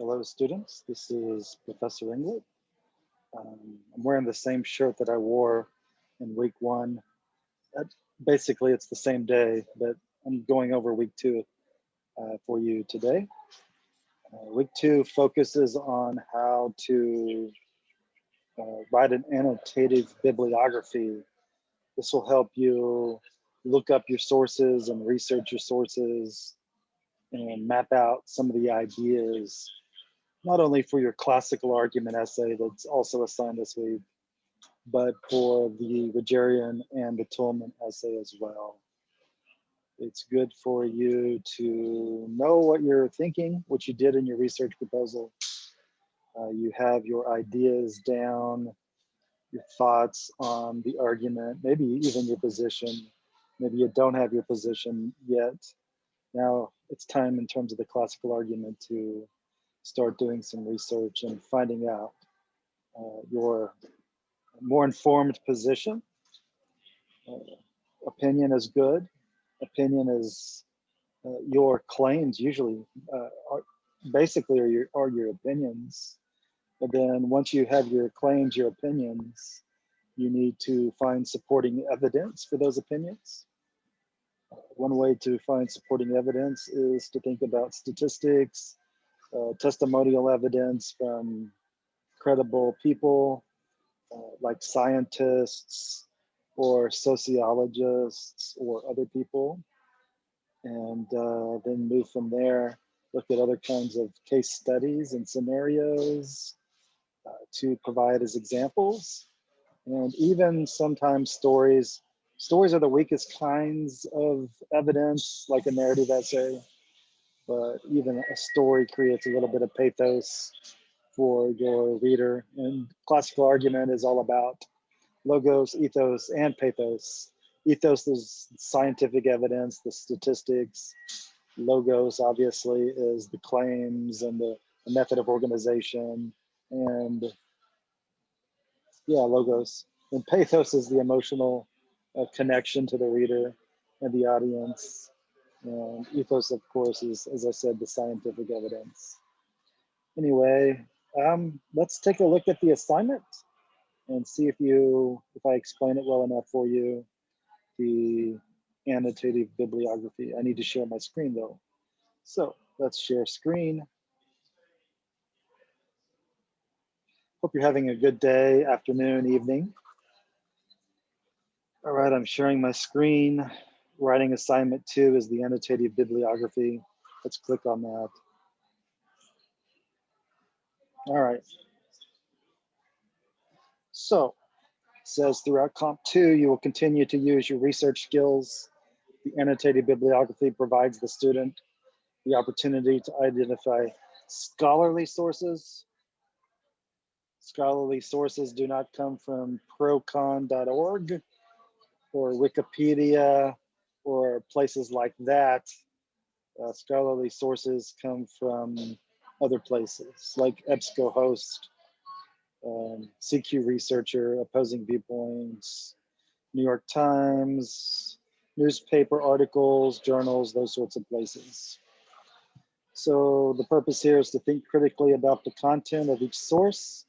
Hello, students. This is Professor Inglet. Um, I'm wearing the same shirt that I wore in week one. Uh, basically, it's the same day, but I'm going over week two uh, for you today. Uh, week two focuses on how to uh, write an annotative bibliography. This will help you look up your sources and research your sources and map out some of the ideas not only for your classical argument essay that's also assigned this week, but for the Rogerian and the Toulmin essay as well. It's good for you to know what you're thinking, what you did in your research proposal. Uh, you have your ideas down, your thoughts on the argument, maybe even your position. Maybe you don't have your position yet. Now it's time in terms of the classical argument to start doing some research and finding out uh, your more informed position. Uh, opinion is good. Opinion is uh, your claims usually uh, are basically are your, are your opinions. But then once you have your claims, your opinions, you need to find supporting evidence for those opinions. One way to find supporting evidence is to think about statistics, uh, testimonial evidence from credible people uh, like scientists or sociologists or other people. And uh, then move from there, look at other kinds of case studies and scenarios uh, to provide as examples. And even sometimes stories, stories are the weakest kinds of evidence, like a narrative essay but even a story creates a little bit of pathos for your reader. And classical argument is all about logos, ethos, and pathos. Ethos is scientific evidence, the statistics. Logos, obviously, is the claims and the, the method of organization. And yeah, logos. And pathos is the emotional uh, connection to the reader and the audience. And ethos, of course, is, as I said, the scientific evidence. Anyway, um, let's take a look at the assignment and see if you, if I explain it well enough for you, the annotative bibliography. I need to share my screen though. So let's share screen. Hope you're having a good day, afternoon, evening. All right, I'm sharing my screen writing assignment two is the annotative bibliography. Let's click on that. All right. So says throughout comp two, you will continue to use your research skills. The annotated bibliography provides the student the opportunity to identify scholarly sources. Scholarly sources do not come from procon.org or Wikipedia or places like that, uh, scholarly sources come from other places like EBSCOhost, um, CQ Researcher, Opposing Viewpoints, New York Times, newspaper articles, journals, those sorts of places. So the purpose here is to think critically about the content of each source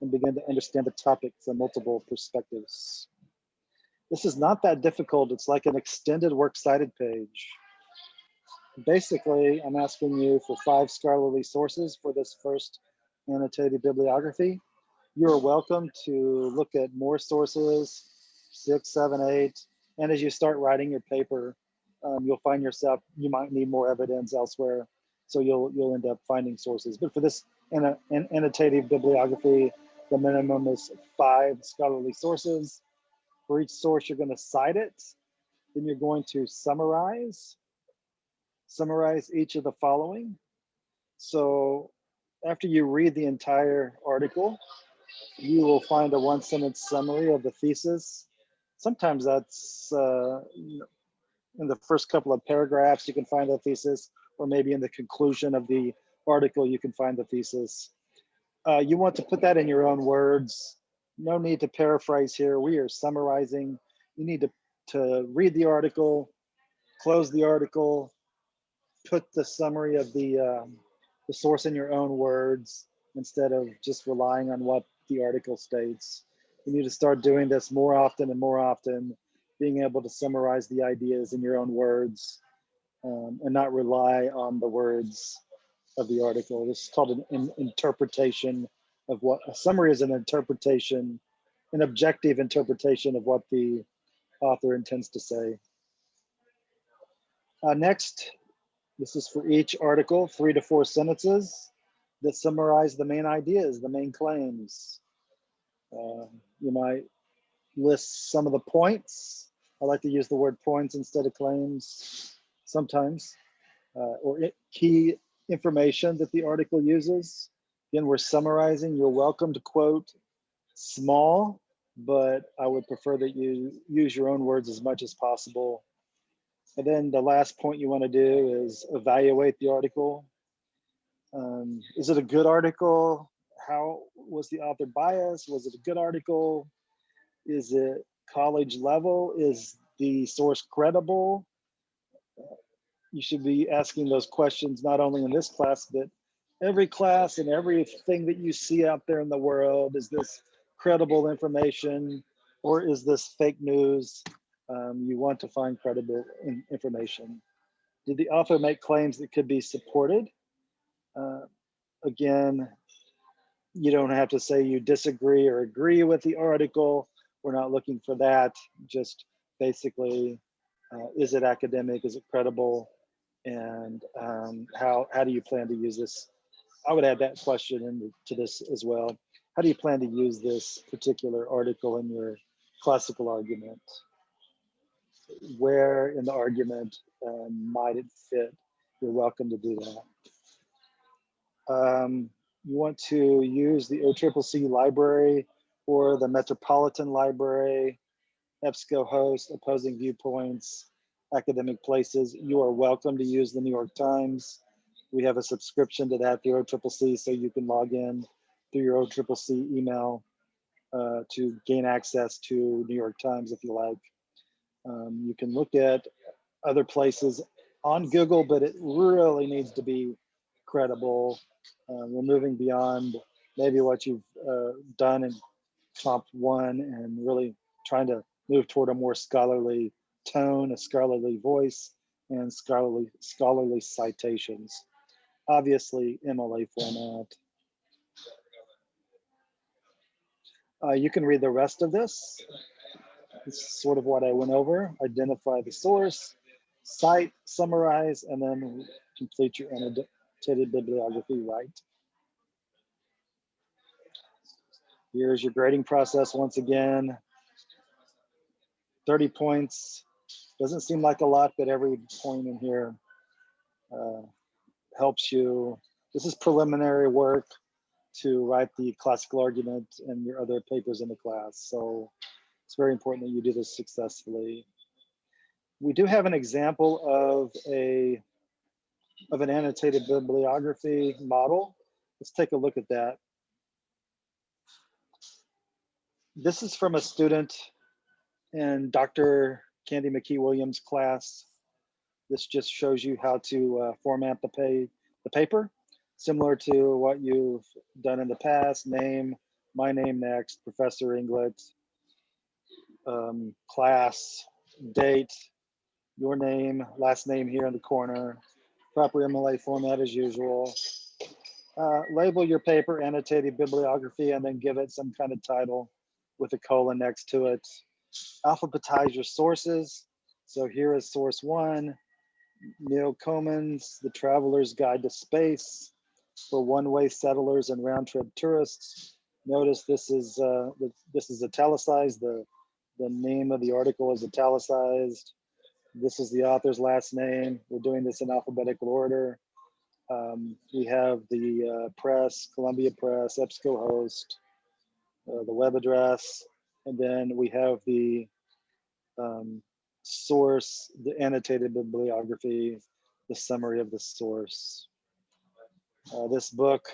and begin to understand the topic from multiple perspectives. This is not that difficult. It's like an extended works cited page. Basically, I'm asking you for five scholarly sources for this first annotated bibliography. You're welcome to look at more sources, six, seven, eight. And as you start writing your paper, um, you'll find yourself, you might need more evidence elsewhere. So you'll you'll end up finding sources. But for this an, an annotative bibliography, the minimum is five scholarly sources. For each source, you're going to cite it. Then you're going to summarize, summarize each of the following. So after you read the entire article, you will find a one sentence summary of the thesis. Sometimes that's uh, in the first couple of paragraphs, you can find the thesis, or maybe in the conclusion of the article, you can find the thesis. Uh, you want to put that in your own words no need to paraphrase here. We are summarizing. You need to, to read the article, close the article, put the summary of the, um, the source in your own words instead of just relying on what the article states. You need to start doing this more often and more often, being able to summarize the ideas in your own words um, and not rely on the words of the article. This is called an, an interpretation of what a summary is an interpretation, an objective interpretation of what the author intends to say. Uh, next, this is for each article, three to four sentences that summarize the main ideas, the main claims. Uh, you might list some of the points. I like to use the word points instead of claims sometimes, uh, or it, key information that the article uses. Again, we're summarizing. You're welcome to quote small, but I would prefer that you use your own words as much as possible. And then the last point you want to do is evaluate the article. Um, is it a good article? How was the author biased? Was it a good article? Is it college level? Is the source credible? You should be asking those questions not only in this class, but every class and everything that you see out there in the world. Is this credible information or is this fake news? Um, you want to find credible in information. Did the author make claims that could be supported? Uh, again, you don't have to say you disagree or agree with the article. We're not looking for that. Just basically, uh, is it academic? Is it credible? And um, how, how do you plan to use this? I would add that question into this as well. How do you plan to use this particular article in your classical argument? Where in the argument um, might it fit? You're welcome to do that. Um, you want to use the OCCC library or the Metropolitan Library, EBSCOhost, Opposing Viewpoints, Academic Places. You are welcome to use the New York Times. We have a subscription to that through OCCC, so you can log in through your OCCC email uh, to gain access to New York Times if you like. Um, you can look at other places on Google, but it really needs to be credible. Uh, we're moving beyond maybe what you've uh, done in Comp 1 and really trying to move toward a more scholarly tone, a scholarly voice, and scholarly, scholarly citations. Obviously, MLA format. Uh, you can read the rest of this. Is sort of what I went over. Identify the source, cite, summarize, and then complete your annotated bibliography right. Here's your grading process once again. 30 points. Doesn't seem like a lot, but every point in here uh, helps you. This is preliminary work to write the classical argument and your other papers in the class. So it's very important that you do this successfully. We do have an example of a of an annotated bibliography model. Let's take a look at that. This is from a student in Dr. Candy McKee Williams class. This just shows you how to uh, format the, pay, the paper similar to what you've done in the past, name, my name next, Professor Inglet, um, class, date, your name, last name here in the corner, proper MLA format as usual. Uh, label your paper, annotated bibliography, and then give it some kind of title with a colon next to it. Alphabetize your sources. So here is source one, Neil Comins' The Traveler's Guide to Space for one-way settlers and round-trip tourists. Notice this is uh, this is italicized. The the name of the article is italicized. This is the author's last name. We're doing this in alphabetical order. Um, we have the uh, press, Columbia Press, EBSCOhost, uh, the web address, and then we have the um, source, the annotated bibliography, the summary of the source. Uh, this book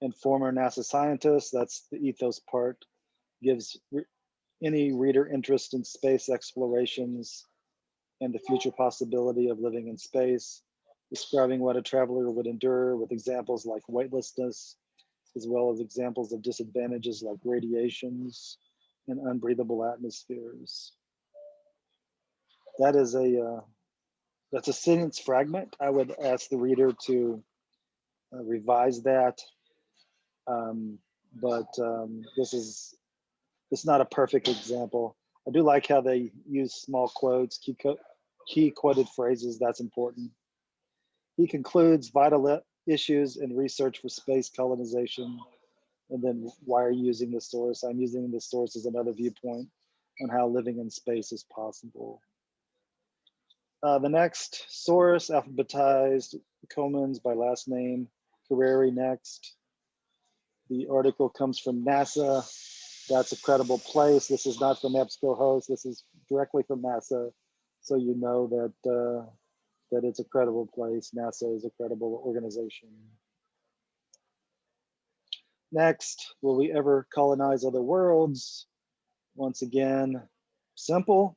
and former NASA scientist, that's the ethos part, gives re any reader interest in space explorations and the future possibility of living in space. describing what a traveler would endure with examples like weightlessness, as well as examples of disadvantages like radiations and unbreathable atmospheres. That is a, uh, that's a sentence fragment. I would ask the reader to uh, revise that. Um, but um, this is, it's not a perfect example. I do like how they use small quotes, key, key quoted phrases, that's important. He concludes vital issues in research for space colonization. And then why are you using the source? I'm using the source as another viewpoint on how living in space is possible. Uh, the next source, alphabetized Comins by last name, Carreri next. The article comes from NASA. That's a credible place. This is not from EBSCOhost. This is directly from NASA. So you know that uh, that it's a credible place. NASA is a credible organization. Next, will we ever colonize other worlds? Once again, simple,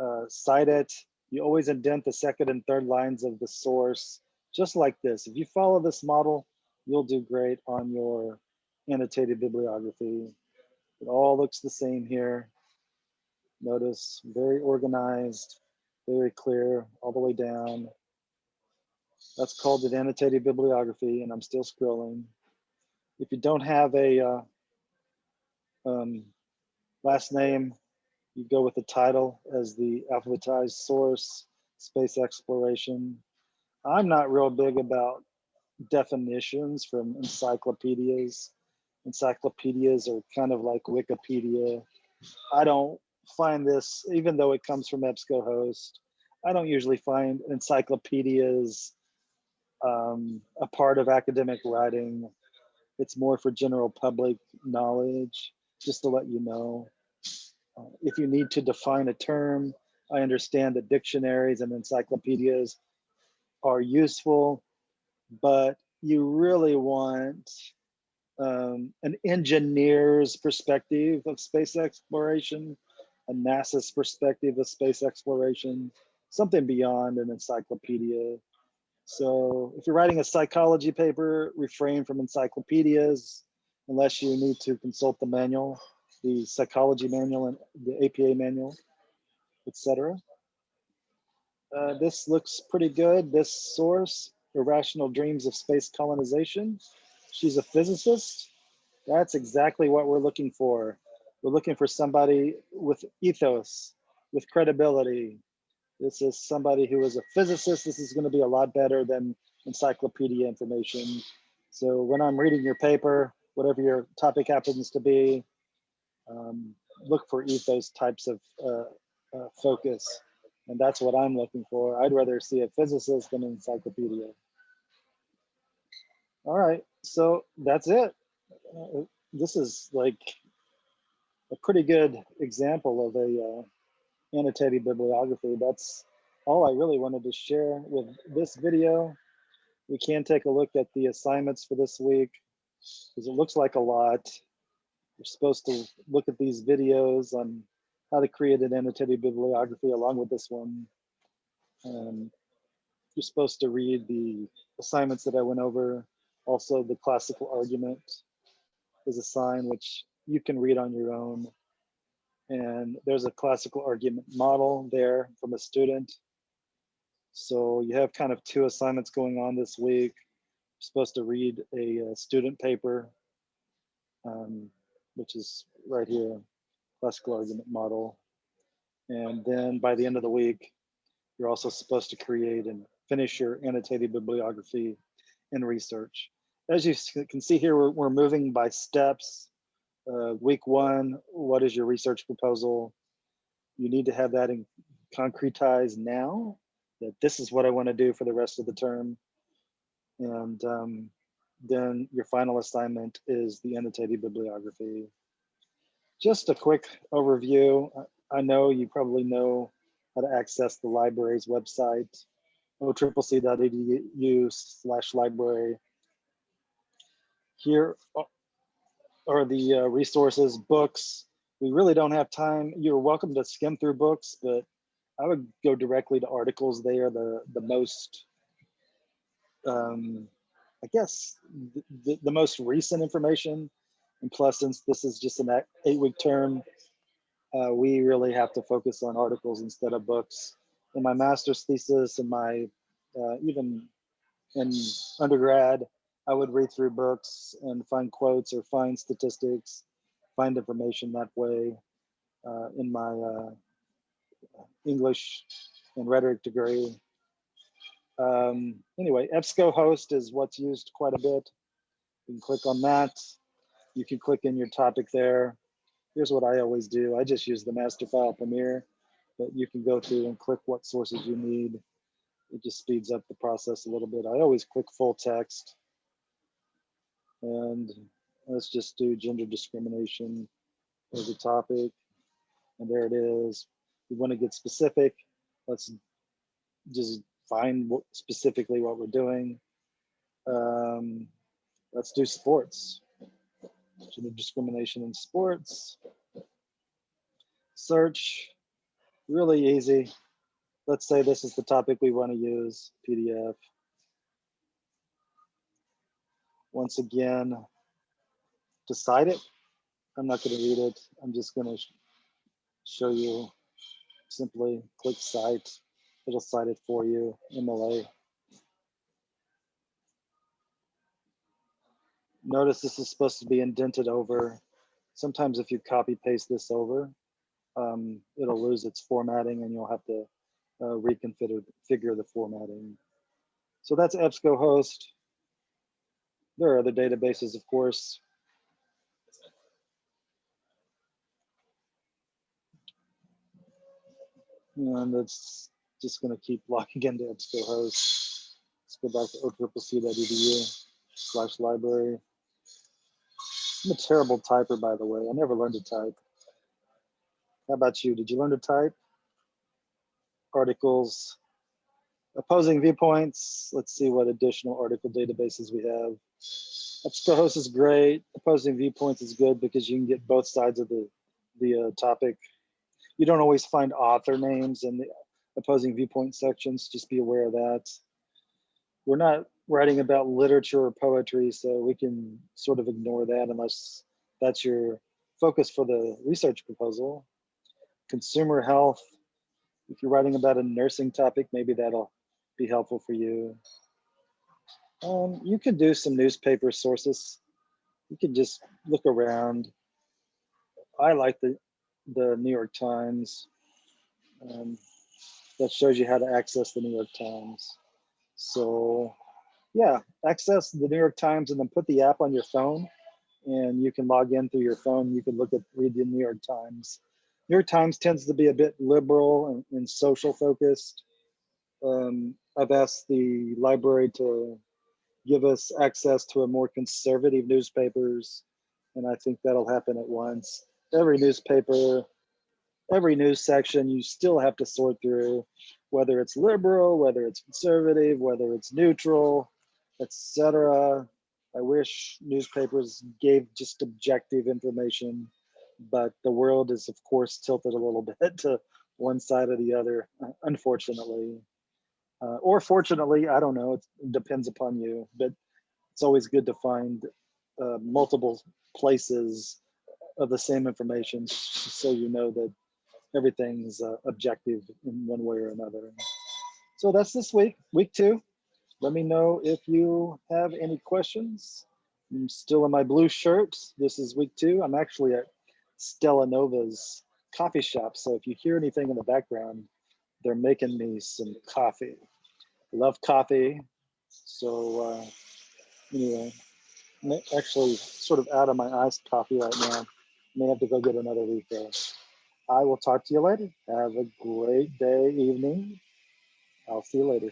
uh, cite it. You always indent the second and third lines of the source, just like this. If you follow this model, you'll do great on your annotated bibliography. It all looks the same here. Notice very organized, very clear all the way down. That's called an annotated bibliography, and I'm still scrolling. If you don't have a uh, um, last name, you go with the title as the alphabetized source, space exploration. I'm not real big about definitions from encyclopedias. Encyclopedias are kind of like Wikipedia. I don't find this, even though it comes from EBSCOhost, I don't usually find encyclopedias um, a part of academic writing. It's more for general public knowledge, just to let you know. Uh, if you need to define a term, I understand that dictionaries and encyclopedias are useful, but you really want um, an engineer's perspective of space exploration a NASA's perspective of space exploration, something beyond an encyclopedia. So if you're writing a psychology paper, refrain from encyclopedias unless you need to consult the manual, the psychology manual and the APA manual, etc. Uh, this looks pretty good. This source, Irrational Dreams of Space Colonization. She's a physicist. That's exactly what we're looking for. We're looking for somebody with ethos, with credibility. This is somebody who is a physicist. This is going to be a lot better than encyclopedia information. So when I'm reading your paper, whatever your topic happens to be, um, look for ethos types of uh, uh, focus. And that's what I'm looking for. I'd rather see a physicist than an encyclopedia. All right, so that's it. Uh, this is like a pretty good example of a uh, annotated bibliography. That's all I really wanted to share with this video. We can take a look at the assignments for this week because it looks like a lot. You're supposed to look at these videos on how to create an annotated bibliography along with this one. Um, you're supposed to read the assignments that I went over. Also, the classical argument is a sign which you can read on your own. And there's a classical argument model there from a student. So you have kind of two assignments going on this week. You're supposed to read a, a student paper, um, which is right here, classical argument model. And then by the end of the week, you're also supposed to create and finish your annotated bibliography and research. As you can see here, we're, we're moving by steps uh, week one, what is your research proposal? You need to have that in concretized now that this is what I want to do for the rest of the term. And um, then your final assignment is the annotated bibliography. Just a quick overview. I know you probably know how to access the library's website, occc.edu slash library. Here are the uh, resources, books. We really don't have time. You're welcome to skim through books, but I would go directly to articles. They are the, the most um, I guess the, the, most recent information, and plus since this is just an eight week term, uh, we really have to focus on articles instead of books. In my master's thesis and my, uh, even in undergrad, I would read through books and find quotes or find statistics, find information that way. Uh, in my uh, English and rhetoric degree. Um, anyway, EBSCOhost is what's used quite a bit. You can click on that. You can click in your topic there. Here's what I always do. I just use the MasterFILE Premier, but you can go through and click what sources you need. It just speeds up the process a little bit. I always click full text. And let's just do gender discrimination as a topic. And there it is. We want to get specific. Let's just find specifically what we're doing. Um, let's do sports. Gender discrimination in sports. Search, really easy. Let's say this is the topic we want to use, PDF. Once again, decide it. I'm not going to read it. I'm just going to show you simply click cite. It'll cite it for you in MLA. Notice this is supposed to be indented over. Sometimes if you copy paste this over, um, it'll lose its formatting and you'll have to uh, reconfigure figure the formatting. So that's EBSCOhost. There are other databases, of course. And it's just going to keep logging into EBSCOhost. Let's go back to occc.edu slash library. I'm a terrible typer, by the way. I never learned to type. How about you? Did you learn to type? Articles, opposing viewpoints. Let's see what additional article databases we have. EBSCOhost is great. Opposing viewpoints is good because you can get both sides of the, the uh, topic you don't always find author names in the opposing viewpoint sections. Just be aware of that. We're not writing about literature or poetry, so we can sort of ignore that unless that's your focus for the research proposal. Consumer health, if you're writing about a nursing topic, maybe that'll be helpful for you. Um, you could do some newspaper sources. You could just look around. I like the the New York Times. Um, that shows you how to access the New York Times. So yeah, access the New York Times and then put the app on your phone and you can log in through your phone. You can look at, read the New York Times. New York Times tends to be a bit liberal and, and social focused. Um, I've asked the library to give us access to a more conservative newspapers and I think that'll happen at once every newspaper, every news section, you still have to sort through whether it's liberal, whether it's conservative, whether it's neutral, etc. I wish newspapers gave just objective information, but the world is of course tilted a little bit to one side or the other, unfortunately. Uh, or fortunately, I don't know, it depends upon you, but it's always good to find uh, multiple places of the same information so you know that everything's uh, objective in one way or another. So that's this week, week two. Let me know if you have any questions. I'm still in my blue shirt. This is week two. I'm actually at Stella Nova's coffee shop. So if you hear anything in the background, they're making me some coffee. Love coffee. So uh, anyway, actually sort of out of my iced coffee right now may have to go get another refill. I will talk to you later. Have a great day, evening. I'll see you later.